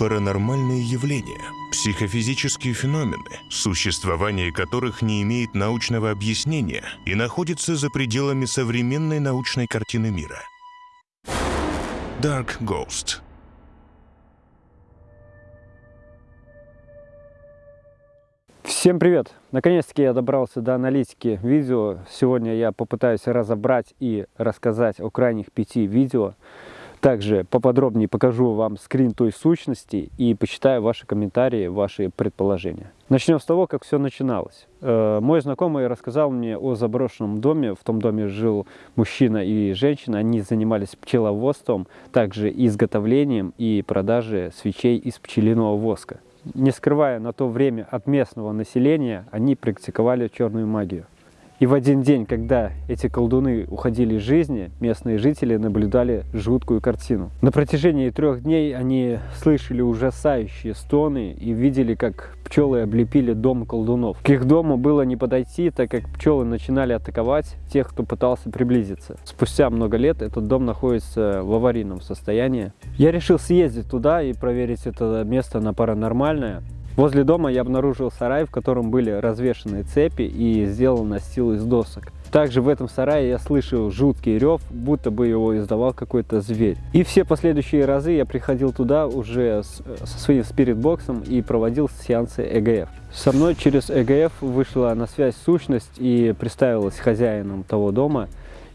паранормальные явления, психофизические феномены, существование которых не имеет научного объяснения и находится за пределами современной научной картины мира. Dark Ghost Всем привет! Наконец-таки я добрался до аналитики видео. Сегодня я попытаюсь разобрать и рассказать о крайних пяти видео, также поподробнее покажу вам скрин той сущности и почитаю ваши комментарии, ваши предположения. Начнем с того, как все начиналось. Э, мой знакомый рассказал мне о заброшенном доме. В том доме жил мужчина и женщина. Они занимались пчеловодством, также изготовлением и продажей свечей из пчелиного воска. Не скрывая на то время от местного населения, они практиковали черную магию. И в один день, когда эти колдуны уходили из жизни, местные жители наблюдали жуткую картину. На протяжении трех дней они слышали ужасающие стоны и видели, как пчелы облепили дом колдунов. К их дому было не подойти, так как пчелы начинали атаковать тех, кто пытался приблизиться. Спустя много лет этот дом находится в аварийном состоянии. Я решил съездить туда и проверить это место на паранормальное. Возле дома я обнаружил сарай, в котором были развешаны цепи и сделан настил из досок. Также в этом сарае я слышал жуткий рев, будто бы его издавал какой-то зверь. И все последующие разы я приходил туда уже с, со своим спиритбоксом и проводил сеансы ЭГФ. Со мной через ЭГФ вышла на связь сущность и представилась хозяином того дома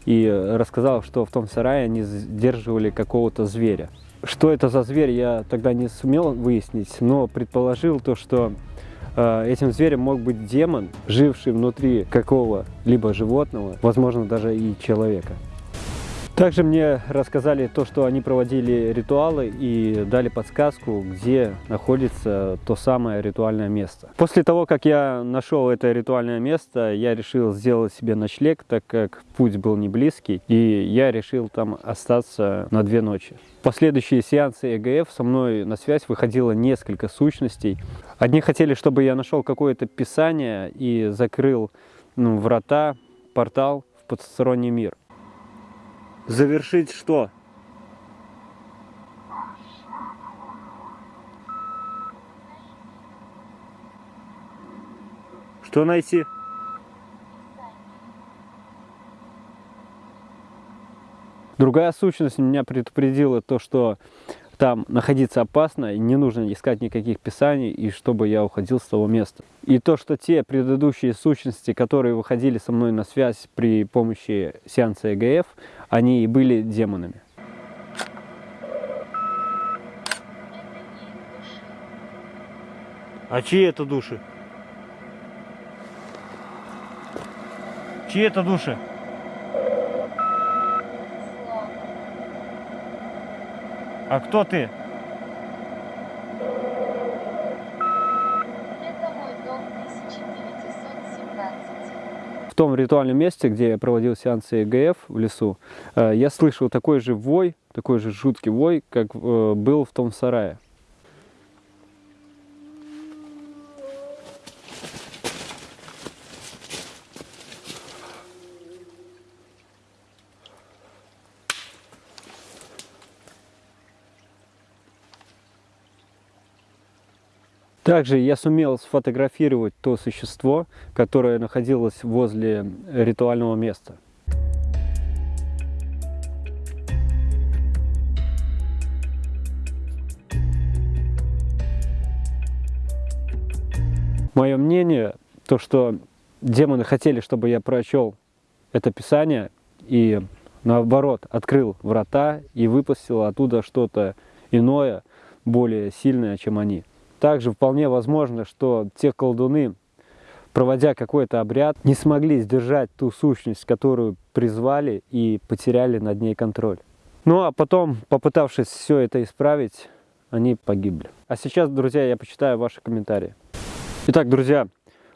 и рассказала, что в том сарае они сдерживали какого-то зверя. Что это за зверь, я тогда не сумел выяснить, но предположил то, что э, этим зверем мог быть демон, живший внутри какого-либо животного, возможно, даже и человека. Также мне рассказали то, что они проводили ритуалы и дали подсказку, где находится то самое ритуальное место. После того, как я нашел это ритуальное место, я решил сделать себе ночлег, так как путь был не близкий, и я решил там остаться на две ночи. В последующие сеансы ЭГФ со мной на связь выходило несколько сущностей. Одни хотели, чтобы я нашел какое-то писание и закрыл ну, врата, портал в потусторонний мир. Завершить что? Что найти? Другая сущность меня предупредила то, что там находиться опасно, и не нужно искать никаких писаний, и чтобы я уходил с того места. И то, что те предыдущие сущности, которые выходили со мной на связь при помощи сеанса ЭГФ, они и были демонами. А чьи это души? Чьи это души? А кто ты? В том ритуальном месте, где я проводил сеансы ЭГФ в лесу, э, я слышал такой же вой, такой же жуткий вой, как э, был в том сарае. Также я сумел сфотографировать то существо, которое находилось возле ритуального места. Мое мнение, то что демоны хотели, чтобы я прочел это писание и наоборот открыл врата и выпустил оттуда что-то иное, более сильное, чем они. Также вполне возможно, что те колдуны, проводя какой-то обряд, не смогли сдержать ту сущность, которую призвали и потеряли над ней контроль. Ну а потом, попытавшись все это исправить, они погибли. А сейчас, друзья, я почитаю ваши комментарии. Итак, друзья,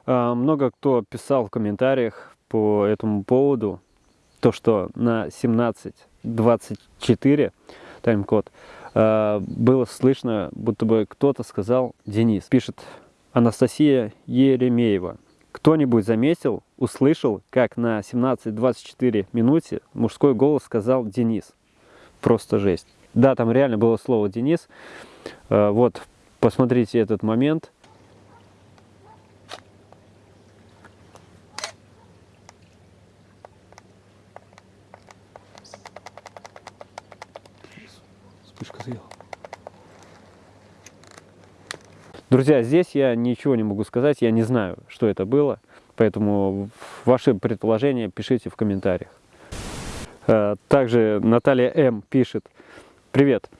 а, много кто писал в комментариях по этому поводу, то, что на 17.24 тайм-код было слышно, будто бы кто-то сказал «Денис». Пишет Анастасия Еремеева. Кто-нибудь заметил, услышал, как на 17-24 минуте мужской голос сказал «Денис». Просто жесть. Да, там реально было слово «Денис». Э, вот, посмотрите этот момент. Съела. Друзья, здесь я ничего не могу сказать, я не знаю, что это было, поэтому ваши предположения пишите в комментариях. Э, также Наталья М. пишет, привет,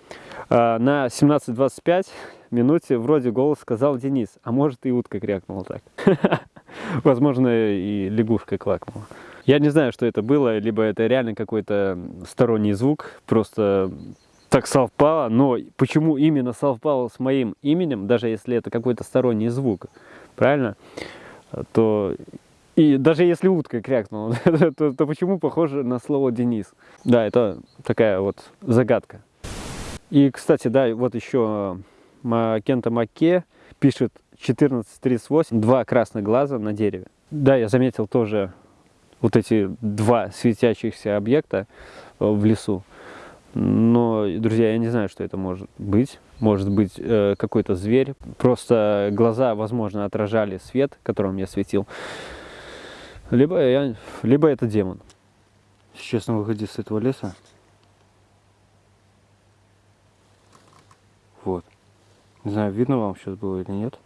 э, на 17.25 минуте вроде голос сказал Денис, а может и утка крякнула так. Возможно и лягушка квакнула. Я не знаю, что это было, либо это реально какой-то сторонний звук, просто так совпало, но почему именно совпало с моим именем, даже если это какой-то сторонний звук, правильно, то и даже если утка крякнула, то, то почему похоже на слово Денис? Да, это такая вот загадка. И, кстати, да, вот еще Кента Макке пишет 1438, два красных глаза на дереве. Да, я заметил тоже вот эти два светящихся объекта в лесу. Но, друзья, я не знаю, что это может быть. Может быть э, какой-то зверь. Просто глаза, возможно, отражали свет, которым я светил. Либо, я, либо это демон. Сейчас на выходе с этого леса. Вот. Не знаю, видно вам сейчас было или нет.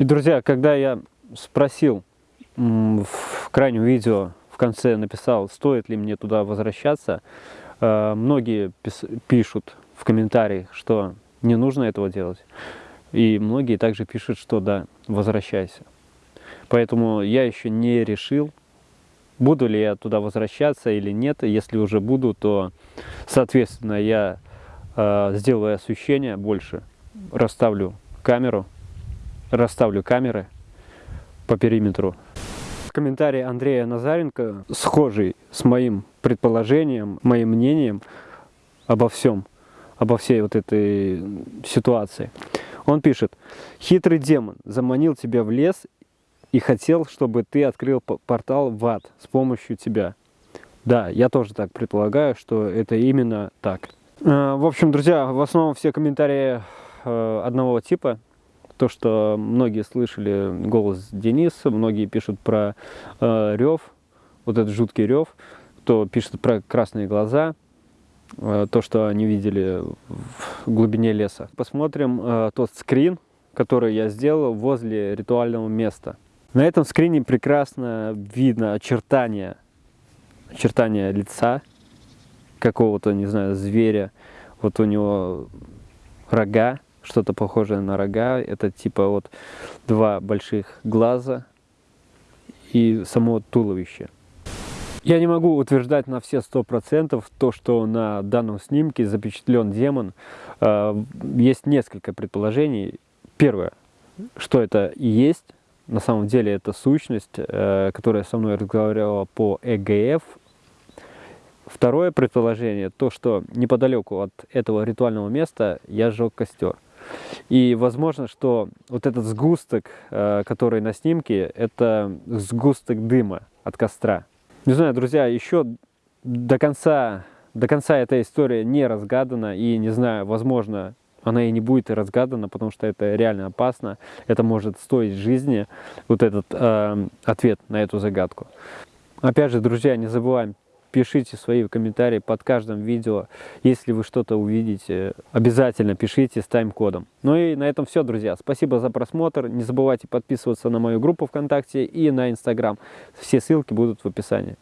И, друзья, когда я спросил в крайнем видео, в конце написал, стоит ли мне туда возвращаться, э, многие пишут в комментариях, что не нужно этого делать. И многие также пишут, что да, возвращайся. Поэтому я еще не решил, буду ли я туда возвращаться или нет. Если уже буду, то, соответственно, я э, сделаю освещение больше, расставлю камеру, расставлю камеры по периметру. Комментарий Андрея Назаренко схожий с моим предположением, моим мнением обо всем, обо всей вот этой ситуации. Он пишет, хитрый демон заманил тебя в лес и хотел, чтобы ты открыл портал в ад с помощью тебя. Да, я тоже так предполагаю, что это именно так. Э, в общем, друзья, в основном все комментарии э, одного типа то, что многие слышали голос Дениса, многие пишут про э, рев, вот этот жуткий рев, кто пишет про красные глаза, э, то, что они видели в глубине леса. Посмотрим э, тот скрин, который я сделал возле ритуального места. На этом скрине прекрасно видно очертания, очертания лица какого-то, не знаю, зверя. Вот у него рога, что-то похожее на рога. Это типа вот два больших глаза и само туловище. Я не могу утверждать на все сто процентов то, что на данном снимке запечатлен демон. А, есть несколько предположений. Первое, что это и есть. На самом деле это сущность, э, которая со мной разговаривала по ЭГФ, Второе предположение, то, что неподалеку от этого ритуального места я сжег костер. И возможно, что вот этот сгусток, э, который на снимке, это сгусток дыма от костра. Не знаю, друзья, еще до конца, до конца эта история не разгадана. И не знаю, возможно, она и не будет разгадана, потому что это реально опасно. Это может стоить жизни, вот этот э, ответ на эту загадку. Опять же, друзья, не забываем пишите свои комментарии под каждым видео. Если вы что-то увидите, обязательно пишите с тайм-кодом. Ну и на этом все, друзья. Спасибо за просмотр. Не забывайте подписываться на мою группу ВКонтакте и на Инстаграм. Все ссылки будут в описании.